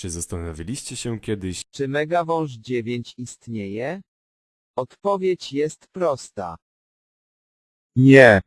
Czy zastanawialiście się kiedyś, Czy Megawąż 9 istnieje? Odpowiedź jest prosta. Nie.